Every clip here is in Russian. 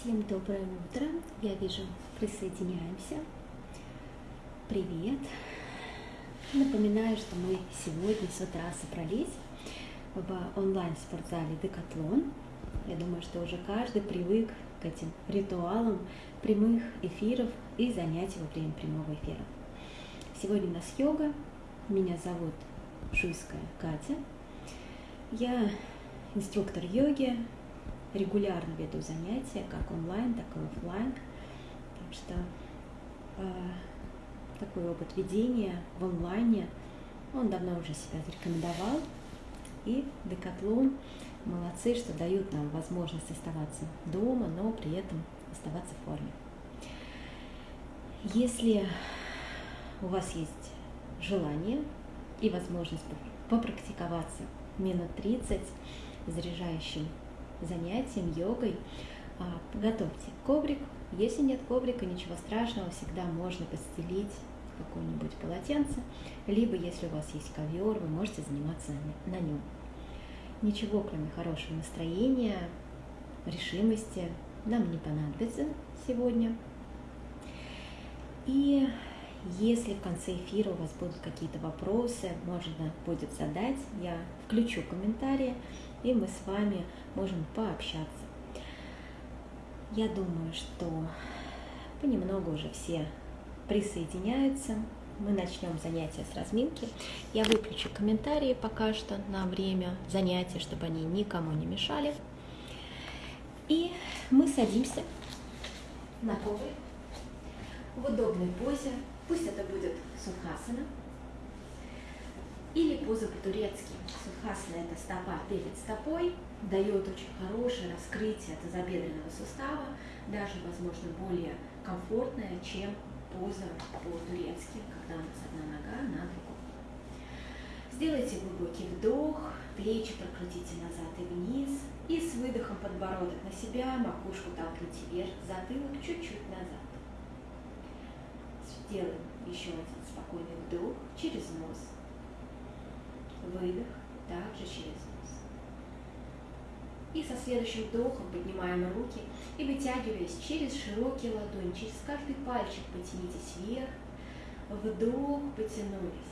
Всем доброе утро. Я вижу, присоединяемся. Привет. Напоминаю, что мы сегодня с утра собрались в онлайн-спортзале Декатлон. Я думаю, что уже каждый привык к этим ритуалам прямых эфиров и занятий во время прямого эфира. Сегодня у нас йога. Меня зовут Шуйская Катя. Я инструктор йоги, регулярно веду занятия, как онлайн, так и офлайн. Так что э, такой опыт ведения в онлайне, он давно уже себя зарекомендовал. И Декатлон молодцы, что дают нам возможность оставаться дома, но при этом оставаться в форме. Если у вас есть желание и возможность попрактиковаться минут 30 заряжающим занятием, йогой, а, готовьте коврик. Если нет коврика, ничего страшного, всегда можно постелить какое-нибудь полотенце, либо если у вас есть ковер, вы можете заниматься на нем. Ничего, кроме хорошего настроения, решимости, нам не понадобится сегодня. И если в конце эфира у вас будут какие-то вопросы, можно будет задать, я включу комментарии, и мы с вами можем пообщаться. Я думаю, что понемногу уже все присоединяются. Мы начнем занятия с разминки. Я выключу комментарии пока что на время занятия, чтобы они никому не мешали. И мы садимся на коврик в удобной позе. Пусть это будет сухасана или поза по-турецки. Сухасана – это стопа перед стопой, дает очень хорошее раскрытие тазобедренного сустава, даже, возможно, более комфортное, чем поза по-турецки, когда у нас одна нога на другой. Сделайте глубокий вдох, плечи прокрутите назад и вниз, и с выдохом подбородок на себя, макушку толкните вверх, затылок чуть-чуть назад. Сделаем еще один спокойный вдох через нос выдох, также через нос. И со следующим вдохом поднимаем руки и вытягиваясь через широкие ладони, через каждый пальчик потянитесь вверх, вдох, потянулись.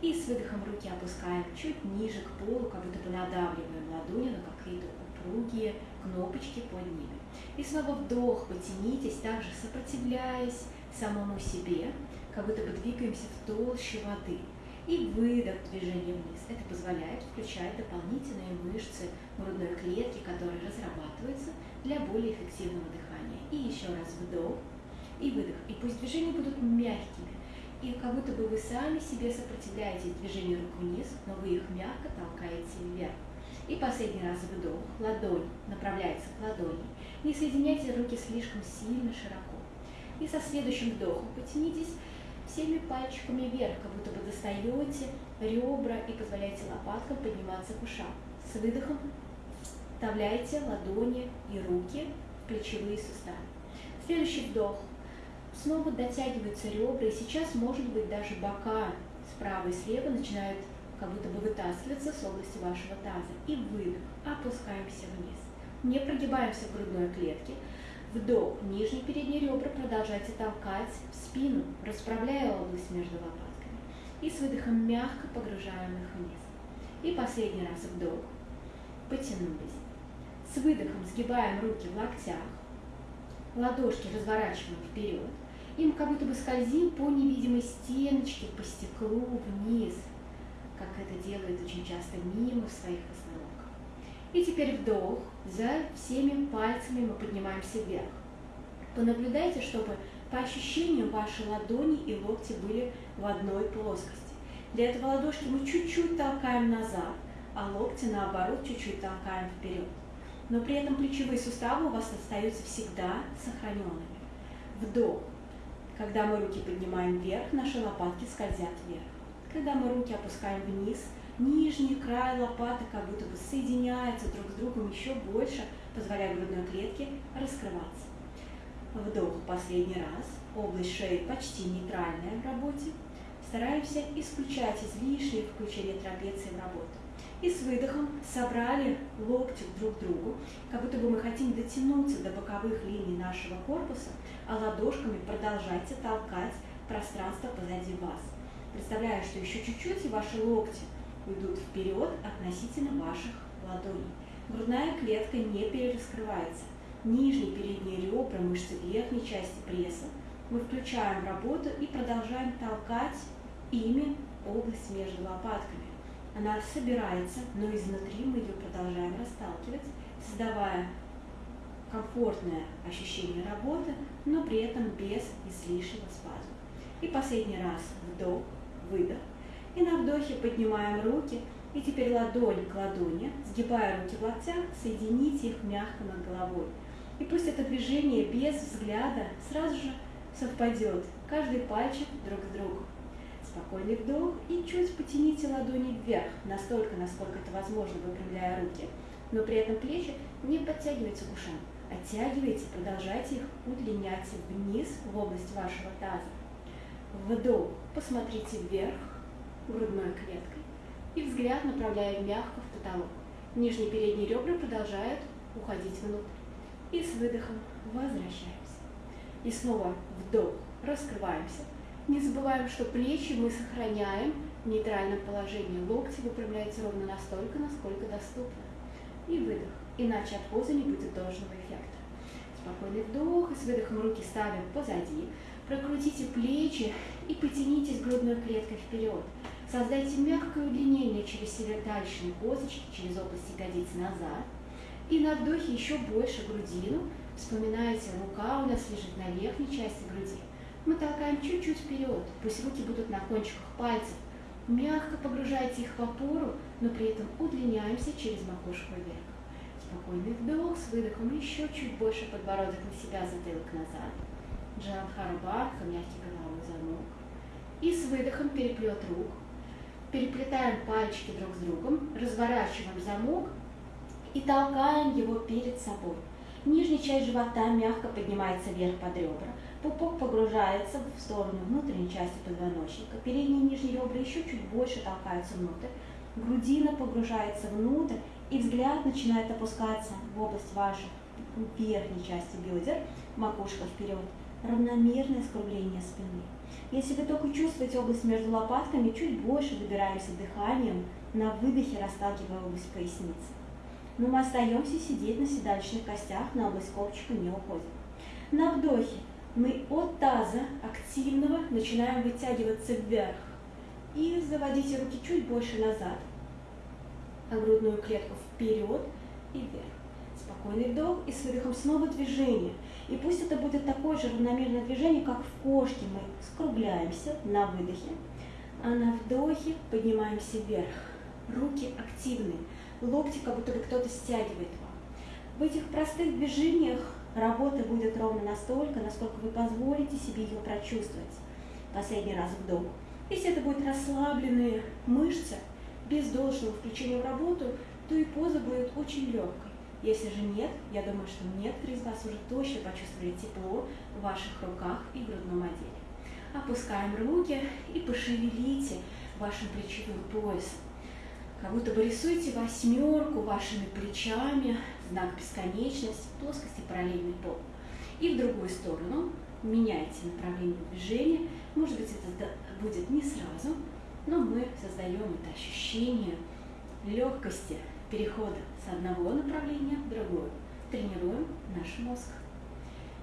И с выдохом руки опускаем чуть ниже к полу, как будто бы надавливаем ладони на какие-то упругие кнопочки под ними. И снова вдох, потянитесь, также сопротивляясь самому себе, как будто бы двигаемся в толще воды и выдох движения вниз. Это позволяет включать дополнительные мышцы грудной клетки, которые разрабатываются для более эффективного дыхания. И еще раз вдох и выдох. И пусть движения будут мягкими, и как будто бы вы сами себе сопротивляете движению рук вниз, но вы их мягко толкаете вверх. И последний раз вдох, ладонь направляется к ладони. Не соединяйте руки слишком сильно широко. И со следующим вдохом потянитесь всеми пальчиками вверх, как будто бы достаете ребра и позволяете лопаткам подниматься к ушам. С выдохом вставляете ладони и руки в плечевые суставы. Следующий вдох. Снова дотягиваются ребра, и сейчас, может быть, даже бока справа и слева начинают как будто бы вытаскиваться с области вашего таза. И выдох. Опускаемся вниз. Не прогибаемся в грудной клетке, Вдох. Нижние передние ребра продолжайте толкать в спину, расправляя область между лопатками. И с выдохом мягко погружаем их вниз. И последний раз вдох. Потянулись. С выдохом сгибаем руки в локтях. Ладошки разворачиваем вперед. И мы как будто бы скользим по невидимой стеночке, по стеклу вниз, как это делает очень часто мимо в своих постановках. И теперь вдох. За всеми пальцами мы поднимаемся вверх. Понаблюдайте, чтобы по ощущениям ваши ладони и локти были в одной плоскости. Для этого ладошки мы чуть-чуть толкаем назад, а локти наоборот чуть-чуть толкаем вперед. Но при этом плечевые суставы у вас остаются всегда сохраненными. Вдох. Когда мы руки поднимаем вверх, наши лопатки скользят вверх. Когда мы руки опускаем вниз – нижний край лопаты как будто бы соединяется друг с другом еще больше, позволяя грудной клетке раскрываться. Вдох последний раз. Область шеи почти нейтральная в работе. Стараемся исключать излишнее включение трапеции в работу. И с выдохом собрали локти друг к другу, как будто бы мы хотим дотянуться до боковых линий нашего корпуса, а ладошками продолжайте толкать пространство позади вас. Представляю, что еще чуть-чуть и ваши локти уйдут вперед относительно ваших ладоней. Грудная клетка не перераскрывается. Нижние передние ребра, мышцы верхней части пресса. Мы включаем работу и продолжаем толкать ими область между лопатками. Она собирается, но изнутри мы ее продолжаем расталкивать, создавая комфортное ощущение работы, но при этом без излишнего спазма. И последний раз вдох, выдох. И на вдохе поднимаем руки, и теперь ладонь к ладони, сгибая руки в локтях, соедините их мягко над головой. И пусть это движение без взгляда сразу же совпадет, каждый пальчик друг с другом. Спокойный вдох и чуть потяните ладони вверх, настолько, насколько это возможно, выпрямляя руки. Но при этом плечи не подтягивайте к ушам, оттягивайте, продолжайте их удлинять вниз в область вашего таза. Вдох, посмотрите вверх грудной клеткой и взгляд направляем мягко в потолок. Нижние передние ребра продолжают уходить внутрь. И с выдохом возвращаемся. И снова вдох, раскрываемся. Не забываем, что плечи мы сохраняем в нейтральном положении. Локти выпрямляются ровно настолько, насколько доступно. И выдох. Иначе от позы не будет должного эффекта. Спокойный вдох и с выдохом руки ставим позади. Прокрутите плечи и потянитесь грудной клеткой вперед. Создайте мягкое удлинение через северодальшие козочки, через область ягодиц назад. И на вдохе еще больше грудину. Вспоминайте, рука у нас лежит на верхней части груди. Мы толкаем чуть-чуть вперед, пусть руки будут на кончиках пальцев. Мягко погружайте их в опору, но при этом удлиняемся через макушку вверх. Спокойный вдох, с выдохом еще чуть больше подбородок на себя, затылок назад. Джанхарабадха, мягкий головой замок. И с выдохом переплет рук. Переплетаем пальчики друг с другом, разворачиваем замок и толкаем его перед собой. Нижняя часть живота мягко поднимается вверх под ребра. Пупок погружается в сторону внутренней части позвоночника. Передние и нижние ребра еще чуть больше толкаются внутрь. Грудина погружается внутрь, и взгляд начинает опускаться в область вашей верхней части бедер, макушка вперед. Равномерное скругление спины. Если вы только чувствуете область между лопатками, чуть больше добираемся дыханием, на выдохе расталкивая область поясницы. Но мы остаемся сидеть на седалищных костях, на область копчика не уходим. На вдохе мы от таза активного начинаем вытягиваться вверх. И заводите руки чуть больше назад, а грудную клетку вперед и вверх. Спокойный вдох и с выдохом снова движение. И пусть это будет такое же равномерное движение, как в кошке. Мы скругляемся на выдохе, а на вдохе поднимаемся вверх. Руки активны, локти как будто бы кто-то стягивает вам. В этих простых движениях Работа будет ровно настолько, насколько вы позволите себе ее прочувствовать. Последний раз вдох. Если это будут расслабленные мышцы, без должного включения в работу, то и поза будет очень легкой. Если же нет, я думаю, что некоторые из вас уже точно почувствовали тепло в ваших руках и грудном отделе. Опускаем руки и пошевелите вашим плечевым поясом. Как будто бы рисуете восьмерку вашими плечами, знак бесконечность, плоскости параллельный пол. И в другую сторону меняйте направление движения. Может быть, это будет не сразу, но мы создаем это ощущение легкости перехода с одного направления в другое. Тренируем наш мозг.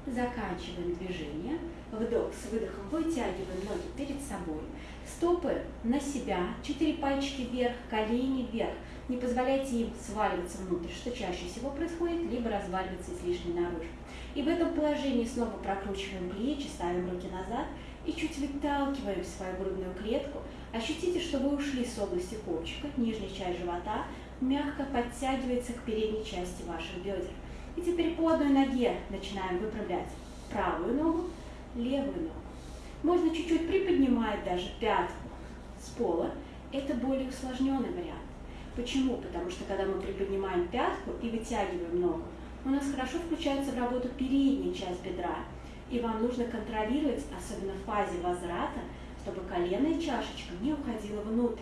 Заканчиваем движение. Вдох с выдохом вытягиваем ноги перед собой. Стопы на себя, четыре пальчики вверх, колени вверх. Не позволяйте им сваливаться внутрь, что чаще всего происходит, либо разваливаться излишне наружу. И в этом положении снова прокручиваем плечи, ставим руки назад и чуть выталкиваем свою грудную клетку. Ощутите, что вы ушли с области копчика, нижняя часть живота мягко подтягивается к передней части ваших бедер. И теперь по одной ноге начинаем выправлять правую ногу, левую ногу. Можно чуть-чуть приподнимать даже пятку с пола. Это более усложненный вариант. Почему? Потому что когда мы приподнимаем пятку и вытягиваем ногу, у нас хорошо включается в работу передняя часть бедра. И вам нужно контролировать, особенно в фазе возврата, чтобы коленная чашечка не уходила внутрь.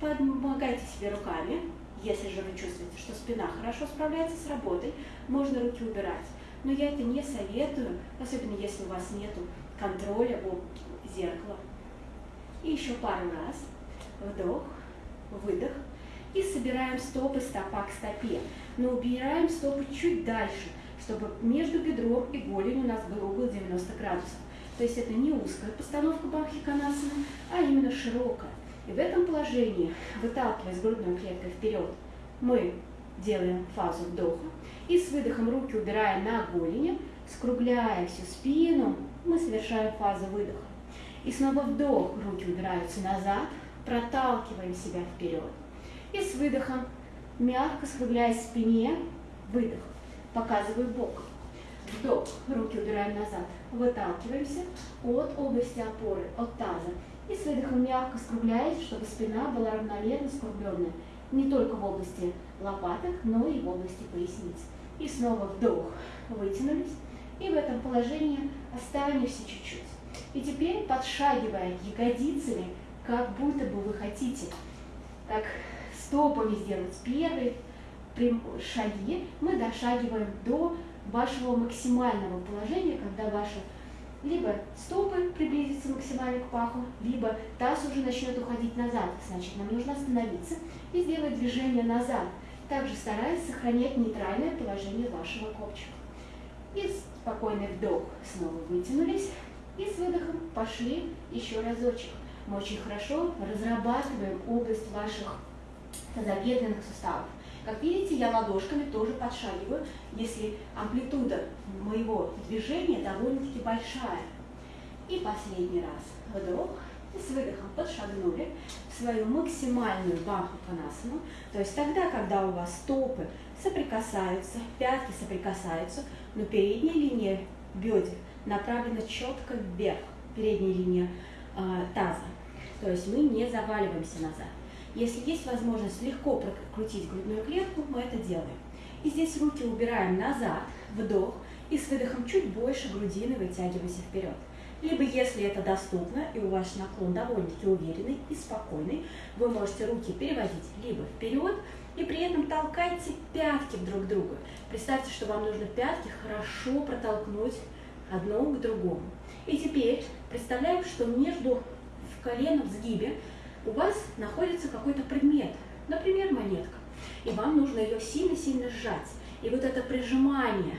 Помогайте себе руками. Если же вы чувствуете, что спина хорошо справляется с работой, можно руки убирать. Но я это не советую, особенно если у вас нет контроля в зеркало. И еще пару раз. Вдох, выдох. И собираем стопы стопа к стопе. Но убираем стопы чуть дальше, чтобы между бедром и голенью у нас был угол 90 градусов. То есть это не узкая постановка Бахиканасана, а именно широкая. И в этом положении, выталкиваясь грудной клеткой вперед, мы делаем фазу вдоха. И с выдохом руки убираем на голени, скругляя всю спину, мы совершаем фазу выдоха. И снова вдох, руки убираются назад, проталкиваем себя вперед. И с выдохом, мягко скругляясь спине, выдох, показываю бок. Вдох, руки убираем назад, выталкиваемся от области опоры, от таза. И с выдохом мягко скругляясь, чтобы спина была равномерно скругленная. Не только в области лопаток, но и в области поясниц. И снова вдох, вытянулись. И в этом положении останемся чуть-чуть. И теперь, подшагивая ягодицами, как будто бы вы хотите, так стопами сделать первые шаги, мы дошагиваем до вашего максимального положения, когда ваши либо стопы приблизятся максимально к паху, либо таз уже начнет уходить назад. Значит, нам нужно остановиться и сделать движение назад, также стараясь сохранять нейтральное положение вашего копчика. И спокойный вдох, снова вытянулись, и с выдохом пошли еще разочек. Мы очень хорошо разрабатываем область ваших тазобедренных суставов. Как видите, я ладошками тоже подшагиваю, если амплитуда моего движения довольно-таки большая. И последний раз вдох, и с выдохом подшагнули в свою максимальную баху панасану. То есть тогда, когда у вас стопы соприкасаются, пятки соприкасаются, но передняя линия бедер направлена четко вверх, передняя линия э, таза. То есть мы не заваливаемся назад. Если есть возможность легко прокрутить грудную клетку, мы это делаем. И здесь руки убираем назад, вдох, и с выдохом чуть больше грудины вытягиваемся вперед. Либо, если это доступно, и у вас наклон довольно-таки уверенный и спокойный, вы можете руки переводить либо вперед, и при этом толкайте пятки друг к другу. Представьте, что вам нужно пятки хорошо протолкнуть одно к другому. И теперь представляем, что между в коленном сгибе у вас находится какой-то предмет, например, монетка, и вам нужно ее сильно-сильно сжать. И вот это прижимание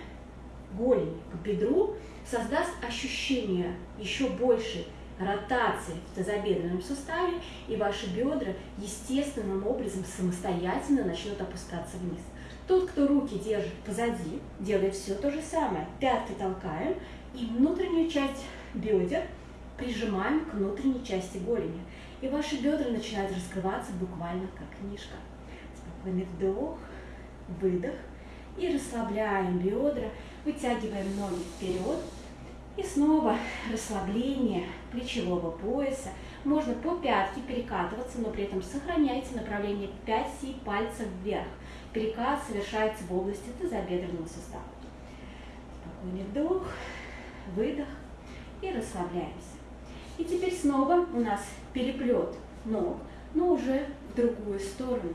голени к бедру создаст ощущение еще большей ротации в тазобедренном суставе, и ваши бедра естественным образом самостоятельно начнут опускаться вниз. Тот, кто руки держит позади, делает все то же самое. Пятки толкаем и внутреннюю часть бедер прижимаем к внутренней части голени и ваши бедра начинают раскрываться буквально как книжка. Спокойный вдох, выдох, и расслабляем бедра, вытягиваем ноги вперед, и снова расслабление плечевого пояса. Можно по пятке перекатываться, но при этом сохраняйте направление 5 пальцев вверх. Перекат совершается в области тазобедренного сустава. Спокойный вдох, выдох и расслабляемся. И теперь снова у нас переплет ног, но уже в другую сторону.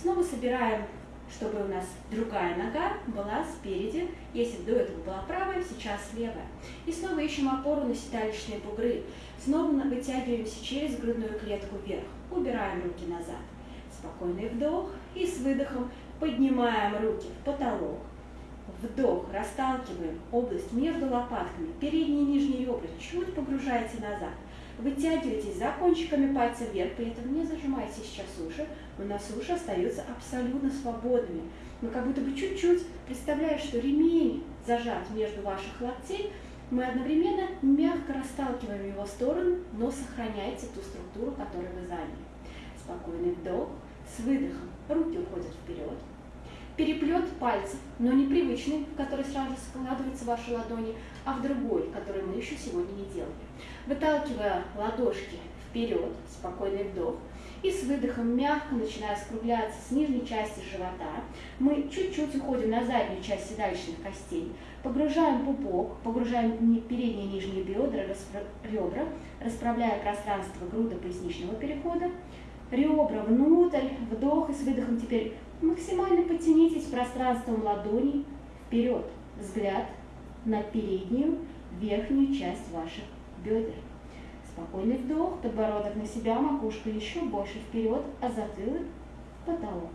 Снова собираем, чтобы у нас другая нога была спереди. Если до этого была правая, сейчас левая. И снова ищем опору на седалищные бугры. Снова вытягиваемся через грудную клетку вверх. Убираем руки назад. Спокойный вдох и с выдохом поднимаем руки в потолок. Вдох, расталкиваем область между лопатками, передние и нижние ребра, чуть погружаете назад. Вытягивайтесь за кончиками пальцев вверх, при этом не зажимайте сейчас уши, у нас уши остаются абсолютно свободными. Мы как будто бы чуть-чуть представляем, что ремень зажат между ваших локтей, мы одновременно мягко расталкиваем его в сторону, но сохраняйте ту структуру, которую вы заняли. Спокойный вдох, с выдохом руки уходят вперед, переплет пальцев, но непривычный, в который сразу складываются ваши ладони, а в другой, который мы еще сегодня не делали. Выталкивая ладошки вперед, спокойный вдох, и с выдохом мягко начиная скругляться с нижней части живота, мы чуть-чуть уходим на заднюю часть седалищных костей, погружаем пупок, погружаем передние и нижние бедра, распро... ребра, расправляя пространство грудо-поясничного перехода, ребра внутрь, вдох и с выдохом теперь максимально подтянитесь пространством ладоней вперед. Взгляд на переднюю верхнюю часть ваших бедер. Спокойный вдох, подбородок на себя, макушка еще больше вперед, а затылок в потолок.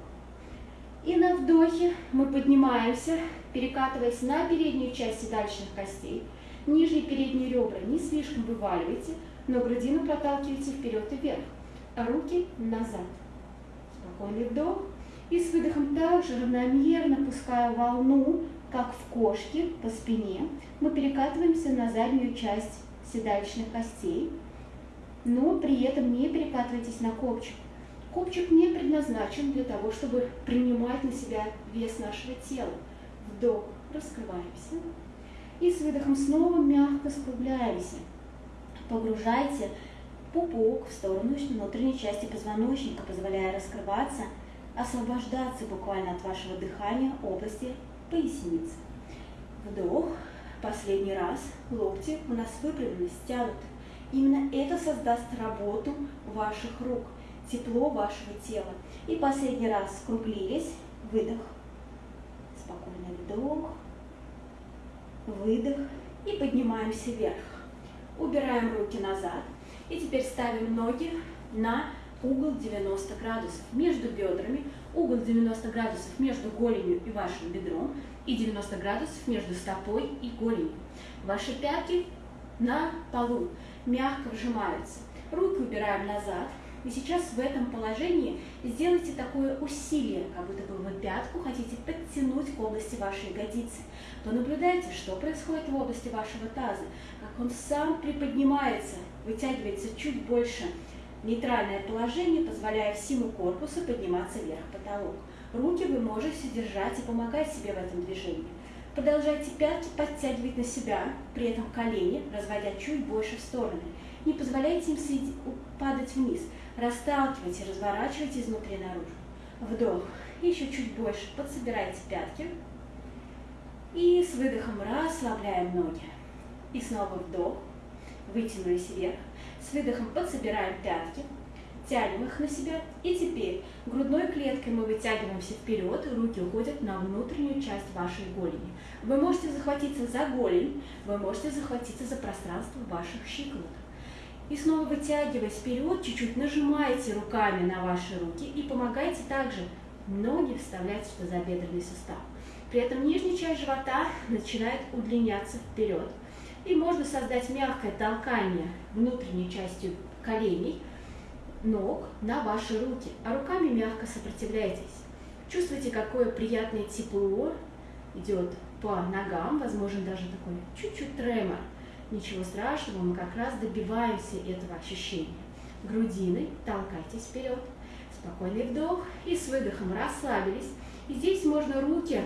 И на вдохе мы поднимаемся, перекатываясь на переднюю часть седалищных костей. Нижние передние ребра не слишком вываливайте, но грудину проталкивайте вперед и вверх. Руки назад. Спокойный вдох. И с выдохом также равномерно пуская волну, как в кошке по спине, мы перекатываемся на заднюю часть седалищных костей, но при этом не перекатывайтесь на копчик. Копчик не предназначен для того, чтобы принимать на себя вес нашего тела. Вдох, раскрываемся. И с выдохом снова мягко скругляемся. Погружайте пупок в сторону внутренней части позвоночника, позволяя раскрываться, освобождаться буквально от вашего дыхания области поясницы. Вдох. Последний раз. Локти у нас выпрямлены, стянуты. Именно это создаст работу ваших рук, тепло вашего тела. И последний раз скруглились. Выдох. Спокойный вдох. Выдох. И поднимаемся вверх. Убираем руки назад. И теперь ставим ноги на угол 90 градусов между бедрами, угол 90 градусов между голенью и вашим бедром и 90 градусов между стопой и голенью. Ваши пятки на полу мягко вжимаются. Руки убираем назад. И сейчас в этом положении сделайте такое усилие, как будто бы вы пятку хотите подтянуть к области вашей ягодицы. Понаблюдайте, что происходит в области вашего таза, как он сам приподнимается, вытягивается чуть больше Нейтральное положение, позволяя всему корпусу подниматься вверх потолок. Руки вы можете держать и помогать себе в этом движении. Продолжайте пятки подтягивать на себя, при этом колени разводя чуть больше в стороны. Не позволяйте им падать вниз. Расталкивайте, разворачивайте изнутри наружу. Вдох. Еще чуть больше. Подсобирайте пятки. И с выдохом расслабляем ноги. И снова вдох. Вытянулись вверх. С выдохом подсобираем пятки, тянем их на себя. И теперь грудной клеткой мы вытягиваемся вперед, руки уходят на внутреннюю часть вашей голени. Вы можете захватиться за голень, вы можете захватиться за пространство ваших щиколоток. И снова вытягиваясь вперед, чуть-чуть нажимайте руками на ваши руки и помогайте также ноги вставлять в тазобедренный сустав. При этом нижняя часть живота начинает удлиняться вперед. И можно создать мягкое толкание внутренней частью коленей, ног на ваши руки, а руками мягко сопротивляйтесь. Чувствуйте, какое приятное тепло идет по ногам, возможно, даже такой чуть-чуть тремор. Ничего страшного, мы как раз добиваемся этого ощущения. Грудиной толкайтесь вперед. Спокойный вдох и с выдохом расслабились. И здесь можно руки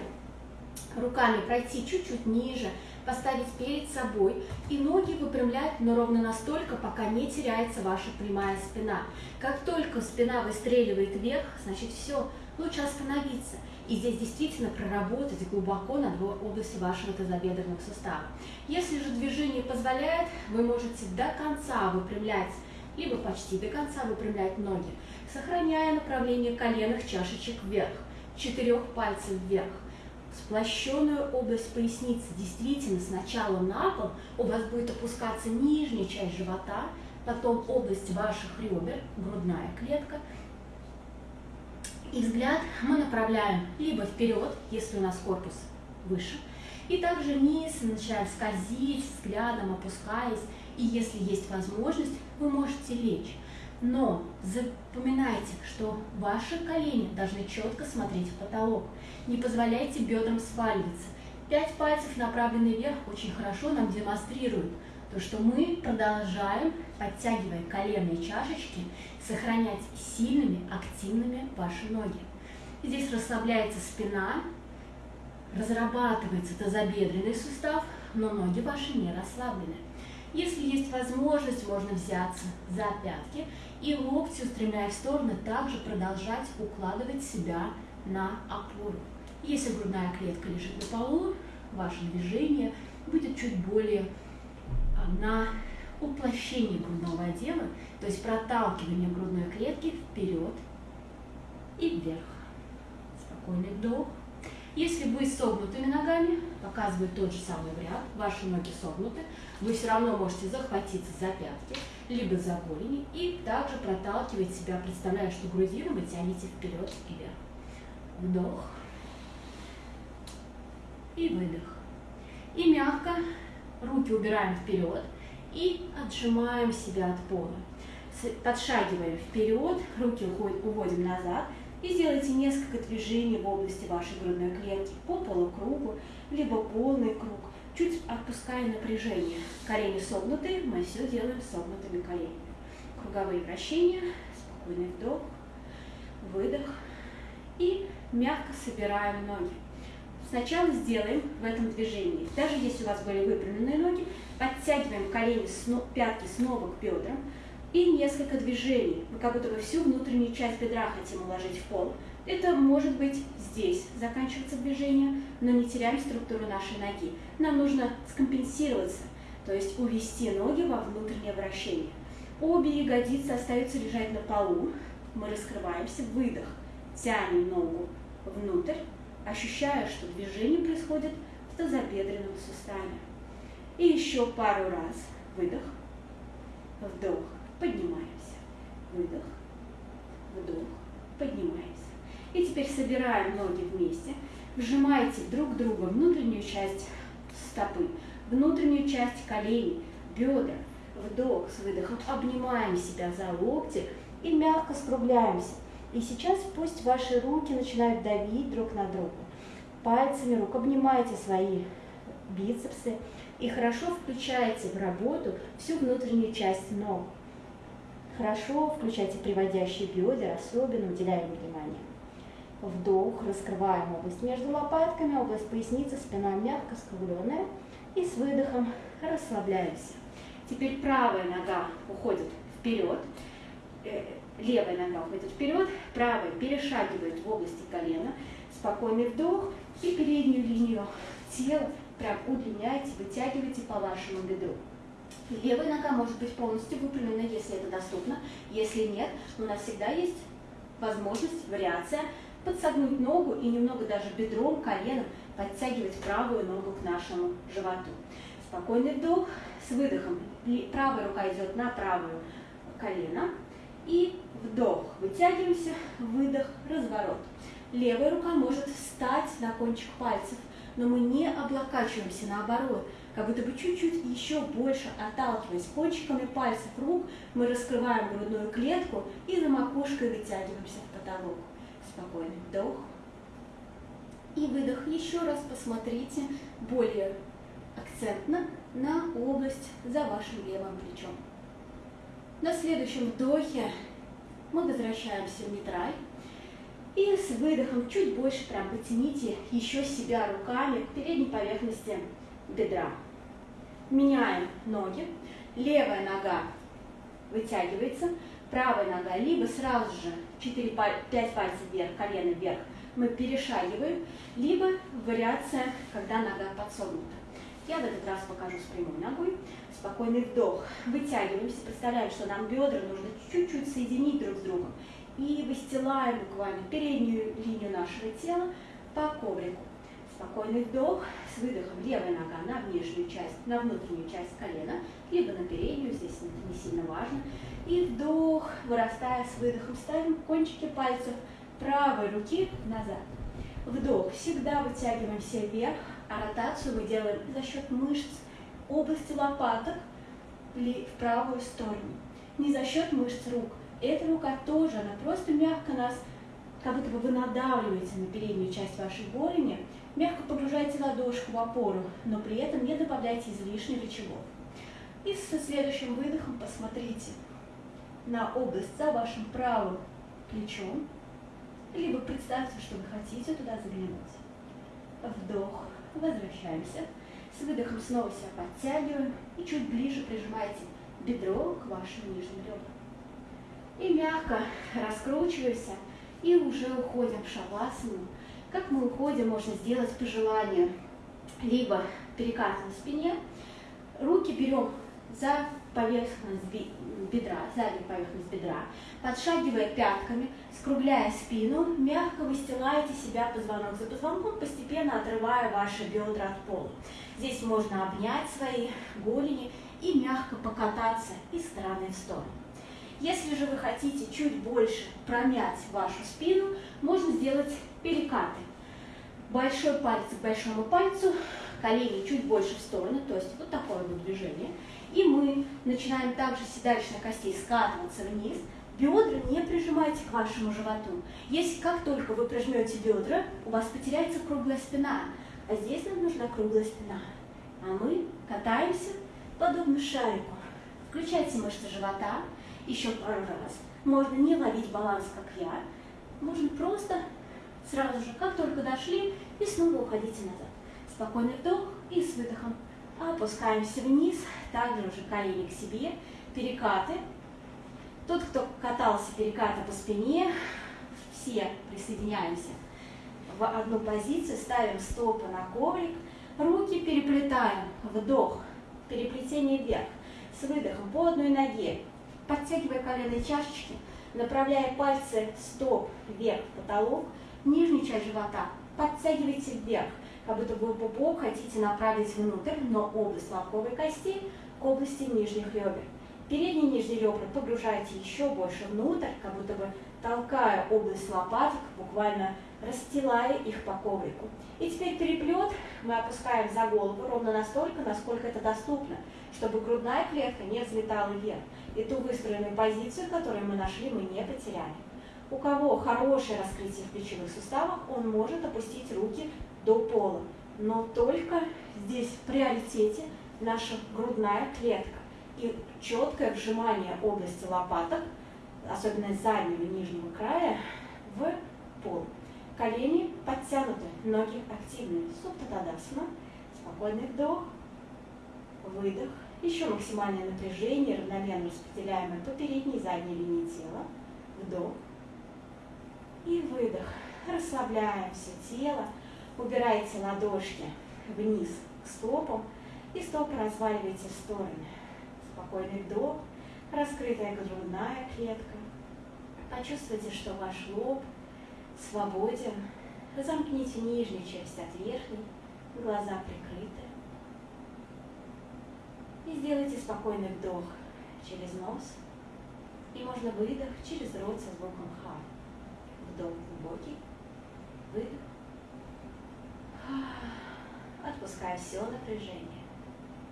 руками пройти чуть-чуть ниже, поставить перед собой и ноги выпрямлять, но ровно настолько, пока не теряется ваша прямая спина. Как только спина выстреливает вверх, значит все, лучше остановиться. И здесь действительно проработать глубоко над областью вашего тазобедренного сустава. Если же движение позволяет, вы можете до конца выпрямлять, либо почти до конца выпрямлять ноги, сохраняя направление коленных чашечек вверх, четырех пальцев вверх сплощенную область поясницы. Действительно, сначала на пол у вас будет опускаться нижняя часть живота, потом область ваших ребер, грудная клетка. И взгляд мы направляем либо вперед, если у нас корпус выше, и также вниз начинаем скользить взглядом, опускаясь. И если есть возможность, вы можете лечь. Но запоминайте, что ваши колени должны четко смотреть в потолок. Не позволяйте бедрам сваливаться. Пять пальцев, направленные вверх, очень хорошо нам демонстрируют то, что мы продолжаем, подтягивая коленные чашечки, сохранять сильными, активными ваши ноги. Здесь расслабляется спина, разрабатывается тазобедренный сустав, но ноги ваши не расслаблены. Если есть возможность, можно взяться за пятки и локти, устремляя в стороны, также продолжать укладывать себя на опору. Если грудная клетка лежит на полу, ваше движение будет чуть более а, на уплощение грудного отдела, то есть проталкивание грудной клетки вперед и вверх. Спокойный вдох. Если вы согнутыми ногами, показывает тот же самый вариант, ваши ноги согнуты, вы все равно можете захватиться за пятки, либо за голени, и также проталкивать себя, представляя, что грудину вы тянете вперед и вверх. Вдох и выдох. И мягко руки убираем вперед и отжимаем себя от пола. Подшагиваем вперед, руки уводим назад и сделайте несколько движений в области вашей грудной клетки по полукругу, либо полный круг, чуть отпуская напряжение. Колени согнутые, мы все делаем согнутыми коленями. Круговые вращения, спокойный вдох, выдох и мягко собираем ноги. Сначала сделаем в этом движении, даже если у вас были выпрямленные ноги, подтягиваем колени, пятки снова к бедрам и несколько движений. Мы как будто бы всю внутреннюю часть бедра хотим уложить в пол. Это может быть здесь заканчиваться движение, но не теряем структуру нашей ноги. Нам нужно скомпенсироваться, то есть увести ноги во внутреннее вращение. Обе ягодицы остаются лежать на полу. Мы раскрываемся, выдох, тянем ногу внутрь, ощущая, что движение происходит в тазобедренном суставе. И еще пару раз. Выдох, вдох, поднимаемся. Выдох, вдох, поднимаемся. И теперь собираем ноги вместе. Вжимайте друг друга внутреннюю часть стопы, внутреннюю часть коленей, бедра. Вдох с выдохом. Обнимаем себя за локти и мягко скругляемся. И сейчас пусть ваши руки начинают давить друг на друга. Пальцами рук обнимайте свои бицепсы и хорошо включайте в работу всю внутреннюю часть ног. Хорошо включайте приводящие бедра, особенно уделяем внимание. Вдох, раскрываем область между лопатками, область поясницы, спина мягко скругленная. И с выдохом расслабляемся. Теперь правая нога уходит вперед, э, левая нога уходит вперед, правая перешагивает в области колена, спокойный вдох и переднюю линию тела прям удлиняйте, вытягивайте по вашему бедру. Левая нога может быть полностью выпрямлена, если это доступно. Если нет, у нас всегда есть возможность, вариация, подсогнуть ногу и немного даже бедром, коленом подтягивать правую ногу к нашему животу. Спокойный вдох с выдохом. Правая рука идет на правую колено. И вдох. Вытягиваемся, выдох, разворот. Левая рука может встать на кончик пальцев, но мы не облокачиваемся, наоборот, как будто бы чуть-чуть еще больше отталкиваясь кончиками пальцев рук, мы раскрываем грудную клетку и за макушкой вытягиваемся в потолок. Спокойный вдох и выдох. Еще раз посмотрите более акцентно на область за вашим левым плечом. На следующем вдохе мы возвращаемся в нейтраль. И с выдохом чуть больше прям потяните еще себя руками к передней поверхности бедра. Меняем ноги. Левая нога вытягивается, правая нога либо сразу же 4, 5 пальцев вверх, колено вверх, мы перешагиваем, либо вариация, когда нога подсогнута. Я в этот раз покажу с прямой ногой. Спокойный вдох. Вытягиваемся. Представляем, что нам бедра нужно чуть-чуть соединить друг с другом и выстилаем буквально переднюю линию нашего тела по коврику. Спокойный вдох с выдохом. Левая нога на внешнюю часть, на внутреннюю часть колена, либо на переднюю, здесь не сильно важно. И вдох, вырастая с выдохом, ставим кончики пальцев правой руки назад. Вдох, всегда вытягиваемся вверх, а ротацию мы делаем за счет мышц области лопаток в правую сторону. Не за счет мышц рук, эта рука тоже, она просто мягко нас, как будто бы вы надавливаете на переднюю часть вашей голени, мягко погружаете ладошку в опору, но при этом не добавляйте излишне рычагов. И со следующим выдохом посмотрите на область за вашим правым плечом, либо представьте, что вы хотите туда заглянуть. Вдох, возвращаемся. С выдохом снова себя подтягиваем и чуть ближе прижимайте бедро к вашим нижним ребрам и мягко раскручиваемся и уже уходим в шавасану. Как мы уходим, можно сделать по желанию. Либо перекат на спине, руки берем за поверхность бедра, заднюю поверхность бедра, подшагивая пятками, скругляя спину, мягко выстилаете себя позвонок за позвонком, постепенно отрывая ваши бедра от пола. Здесь можно обнять свои голени и мягко покататься из стороны в сторону. Если же вы хотите чуть больше промять вашу спину, можно сделать перекаты. Большой палец к большому пальцу, колени чуть больше в сторону, то есть вот такое вот движение. И мы начинаем также седалищных костей скатываться вниз. Бедра не прижимайте к вашему животу. Если как только вы прижмете бедра, у вас потеряется круглая спина. А здесь нам нужна круглая спина. А мы катаемся подобно шарику. Включайте мышцы живота еще пару раз. Можно не ловить баланс, как я. Можно просто сразу же, как только дошли, и снова уходите назад. Спокойный вдох и с выдохом опускаемся вниз, также уже колени к себе, перекаты. Тот, кто катался перекаты по спине, все присоединяемся в одну позицию, ставим стопы на коврик, руки переплетаем, вдох, переплетение вверх, с выдохом по одной ноге, подтягивая коленные чашечки, направляя пальцы стоп вверх, потолок, нижнюю часть живота подтягивайте вверх, как будто вы пупок хотите направить внутрь, но область лобковой кости к области нижних ребер. Передние нижние ребра погружайте еще больше внутрь, как будто бы толкая область лопаток, буквально расстилая их по коврику. И теперь переплет мы опускаем за голову ровно настолько, насколько это доступно, чтобы грудная клетка не взлетала вверх. И ту выстроенную позицию, которую мы нашли, мы не потеряли. У кого хорошее раскрытие в плечевых суставах, он может опустить руки до пола. Но только здесь в приоритете наша грудная клетка и четкое вжимание области лопаток, особенно заднего нижнего края, в пол. Колени подтянуты, ноги активные. Суптатадасана. Спокойный вдох, выдох. Еще максимальное напряжение, равномерно распределяемое по передней и задней линии тела. Вдох и выдох. Расслабляем все тело. Убирайте ладошки вниз к стопам и стопы разваливайте в стороны. Спокойный вдох, раскрытая грудная клетка. Почувствуйте, что ваш лоб свободен. Замкните нижнюю часть от верхней, глаза прикрыты. И сделайте спокойный вдох через нос. И можно выдох через рот со звуком ха. Вдох глубокий, выдох. Отпуская все напряжение.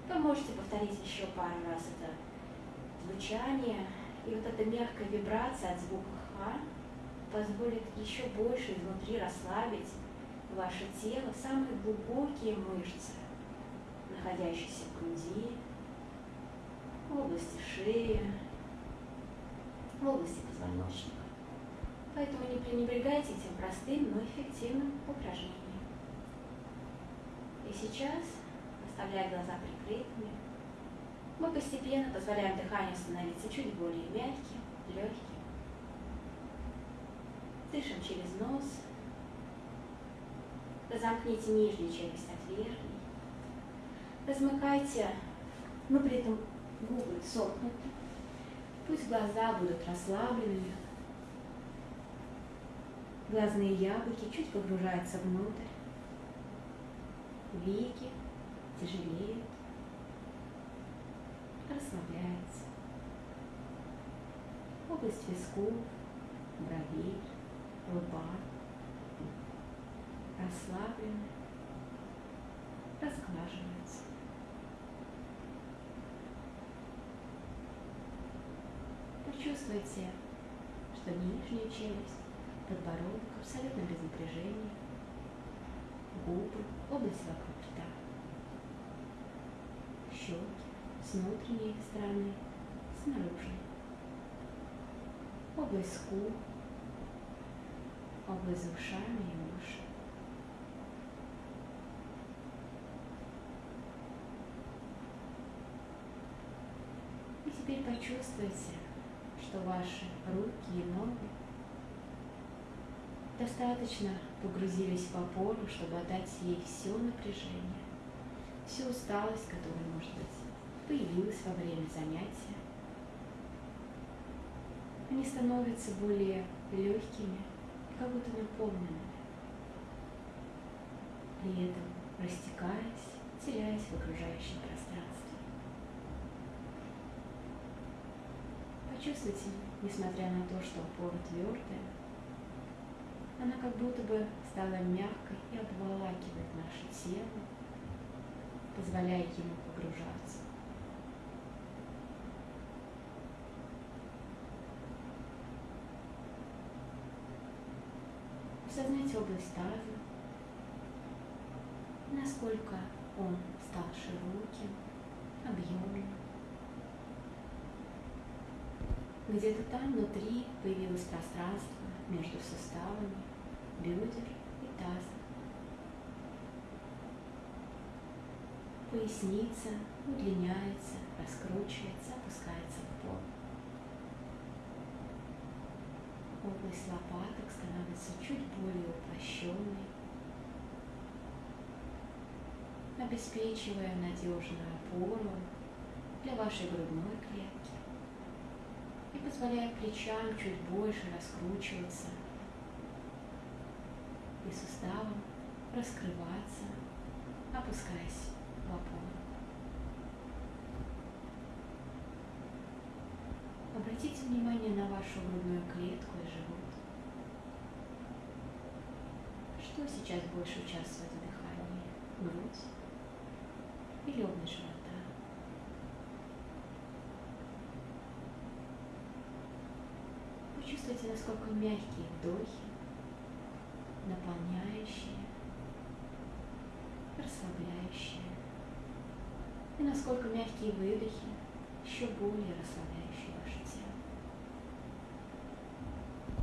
Вы можете повторить еще пару раз это звучание. И вот эта мягкая вибрация от звука ха позволит еще больше изнутри расслабить ваше тело, самые глубокие мышцы, находящиеся в груди, в области шеи, в области позвоночника. Поэтому не пренебрегайте этим простым, но эффективным упражнением. И сейчас, оставляя глаза прикрытыми, мы постепенно позволяем дыханию становиться чуть более мягким, легким. Дышим через нос. Разомкните нижнюю челюсть от верхней. Размыкайте, но при этом губы сомкнуты. Пусть глаза будут расслабленными. Глазные яблоки чуть погружаются внутрь. Веки тяжелеют. Расслабляются. Область висков, бровей лба, расслаблены, разглаживаются. Почувствуйте, что нижняя челюсть, подбородок абсолютно без напряжения, губы, область вокруг рта, щеки с внутренней стороны, с наружной, область скул, область за ушами и уши. И теперь почувствуйте, что ваши руки и ноги достаточно погрузились по полу, чтобы отдать ей все напряжение, всю усталость, которая может быть появилось во время занятия. Они становятся более легкими, как будто наполненными, при этом растекаясь, теряясь в окружающем пространстве. Почувствуйте, несмотря на то, что опора твердая, она как будто бы стала мягкой и обволакивает наше тело, позволяя ему погружаться. Осознайте область таза, насколько он стал широким, объемным. Где-то там внутри появилось пространство между суставами, бедер и таза. Поясница удлиняется, раскручивается, опускается в пол. Область лопаток становится чуть более упрощенной, обеспечивая надежную опору для вашей грудной клетки и позволяя плечам чуть больше раскручиваться и суставам раскрываться, опускаясь в опору. Обратите внимание на вашу грудную клетку и живот. Что сейчас больше участвует в дыхании? Грудь или область живота? Почувствуйте, насколько мягкие вдохи наполняющее, расслабляющее. И насколько мягкие выдохи еще более расслабляющие ваше тело.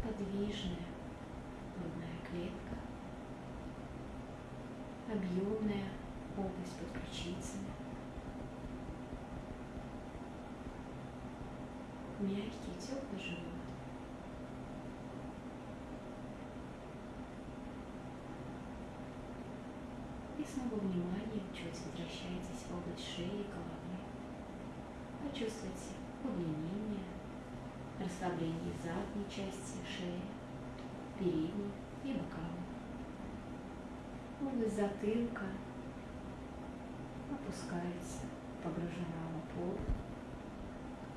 Подвижная грудная клетка, объемная область под ключицами, мягкий теплый живот. Снова внимание чуть возвращайтесь в область шеи и головы. Почувствуйте удлинение, расслабление задней части шеи, передней и боковой. Область затылка опускается, погружена в пол,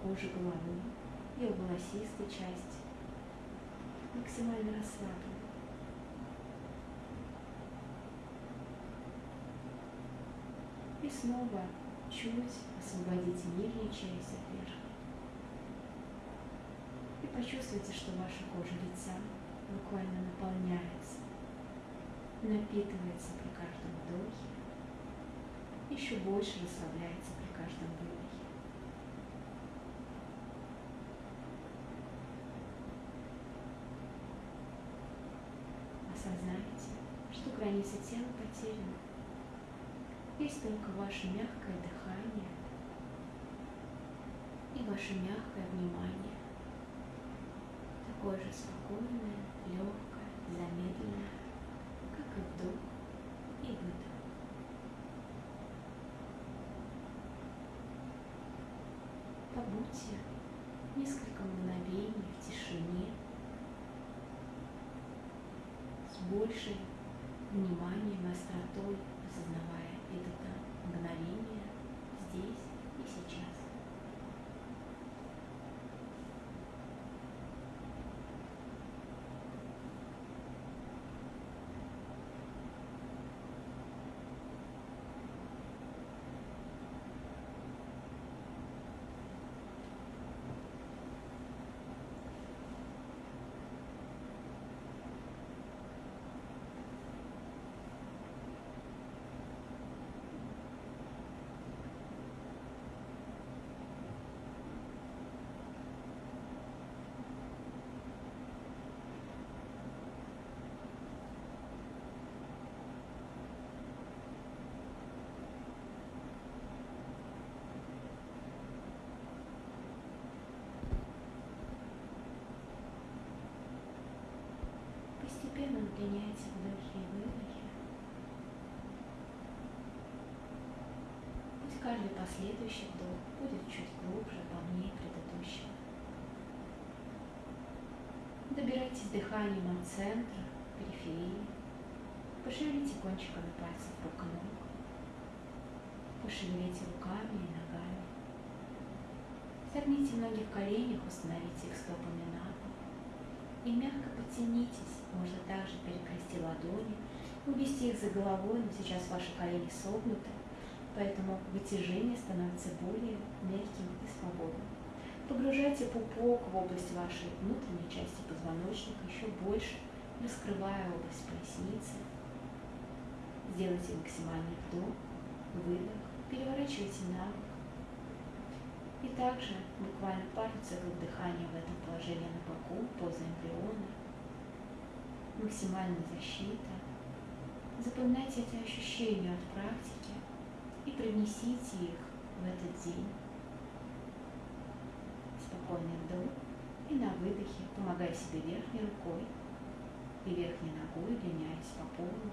кожа головы и волосистой части максимально расслаблена. Снова чуть освободите нижнюю часть от верхней. И почувствуйте, что ваша кожа лица буквально наполняется, напитывается при каждом вдохе, еще больше расслабляется при каждом выдохе. Осознайте, что границы тела потеряны. Есть только ваше мягкое дыхание и ваше мягкое внимание. Такое же спокойное, легкое, замедленное, как и вдох и выдох. Побудьте несколько мгновений в тишине с большей вниманием и остротой осознавая это мгновение здесь и сейчас. Удлиняйте вдохи и выдохи. Пусть каждый последующий вдох будет чуть глубже, полнее предыдущего. Добирайтесь дыханием от центра, периферии. Пошевелите кончиками пальцев рук и ног. Пошевелите руками и ногами. Согните ноги в коленях, установите их стопами на пол. И мягко подтянитесь. Можно также перекрести ладони, увести их за головой, но сейчас ваши колени согнуты, поэтому вытяжение становится более мягким и свободным. Погружайте пупок в область вашей внутренней части позвоночника еще больше, раскрывая область поясницы. Сделайте максимальный вдох, выдох, переворачивайте на бок. И также буквально пару циклов дыхания в этом положении на боку, поза эмбриона. Максимальная защита. Запоминайте эти ощущения от практики и привнесите их в этот день. Спокойный вдох и на выдохе, помогая себе верхней рукой и верхней ногой, удлиняясь по полу,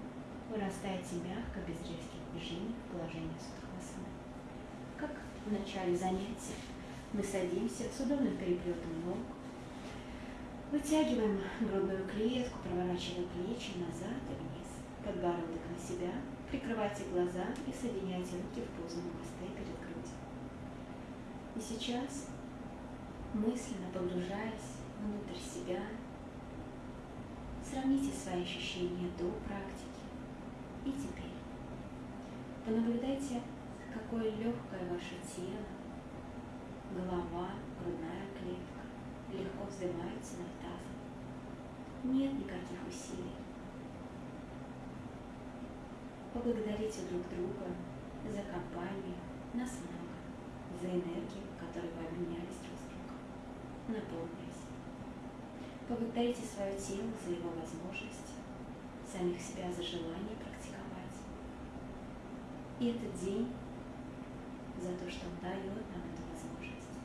вырастаете мягко, без резких движений в положение Судхасаны. Как в начале занятия мы садимся с удобным переплетом ног, вытягиваем грудную клетку, проворачивая плечи назад и вниз, подбородок на себя, Прикрывайте глаза и соединяйте руки в позу намасте перед грудью. И сейчас, мысленно погружаясь внутрь себя, сравните свои ощущения до практики и теперь. Понаблюдайте, какое легкое ваше тело, голова, грудная клетка легко вздымаются над тазом. Нет никаких усилий. Поблагодарите друг друга за компанию, нас много, за энергию, которой вы обменялись друг с другом. Наполнились. Поблагодарите свое тело за его возможности, самих себя за желание практиковать. И этот день за то, что он дает нам эту возможность.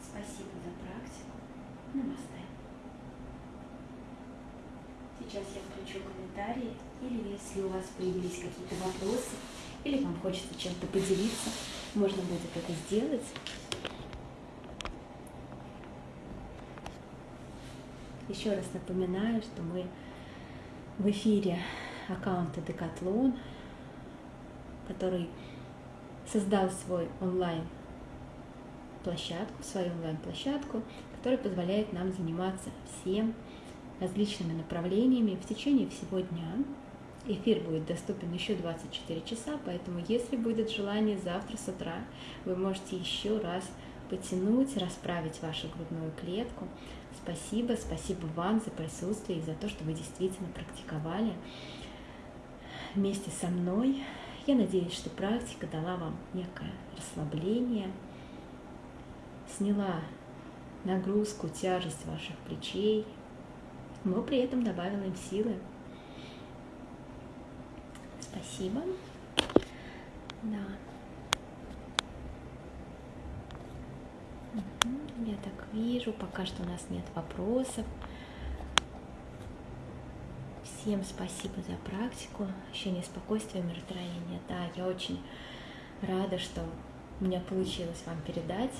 Спасибо за практику. Намасте. Сейчас я включу комментарии или если у вас появились какие-то вопросы, или вам хочется чем-то поделиться, можно будет это сделать. Еще раз напоминаю, что мы в эфире аккаунта Decathlon, который создал свой онлайн площадку, свою онлайн-площадку, которая позволяет нам заниматься всем различными направлениями в течение всего дня. Эфир будет доступен еще 24 часа, поэтому если будет желание завтра с утра, вы можете еще раз потянуть, расправить вашу грудную клетку. Спасибо, спасибо вам за присутствие и за то, что вы действительно практиковали вместе со мной. Я надеюсь, что практика дала вам некое расслабление, сняла нагрузку, тяжесть ваших плечей, но при этом добавила им силы. Спасибо. Да. Я так вижу, пока что у нас нет вопросов. Всем спасибо за практику, ощущение спокойствия, умиротворения. Да, я очень рада, что у меня получилось вам передать,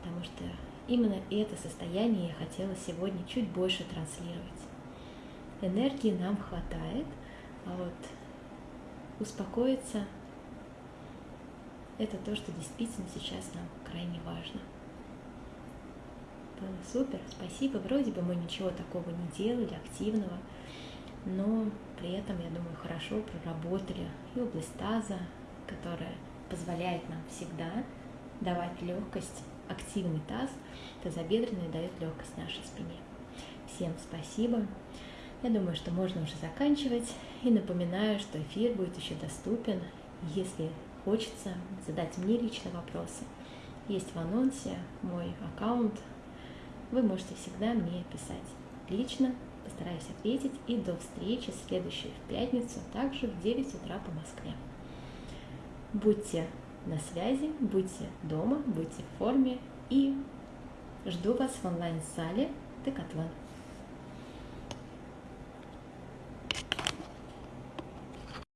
потому что именно это состояние я хотела сегодня чуть больше транслировать. Энергии нам хватает, а вот успокоиться – это то, что действительно сейчас нам крайне важно. Было супер, спасибо. Вроде бы мы ничего такого не делали, активного, но при этом, я думаю, хорошо проработали и область таза, которая позволяет нам всегда давать легкость, активный таз, тазобедренный дает легкость нашей спине. Всем спасибо. Я думаю, что можно уже заканчивать. И напоминаю, что эфир будет еще доступен. Если хочется задать мне лично вопросы, есть в анонсе мой аккаунт. Вы можете всегда мне писать лично. Постараюсь ответить. И до встречи следующей в пятницу, также в 9 утра по Москве. Будьте на связи, будьте дома, будьте в форме и жду вас в онлайн-зале Декатлон.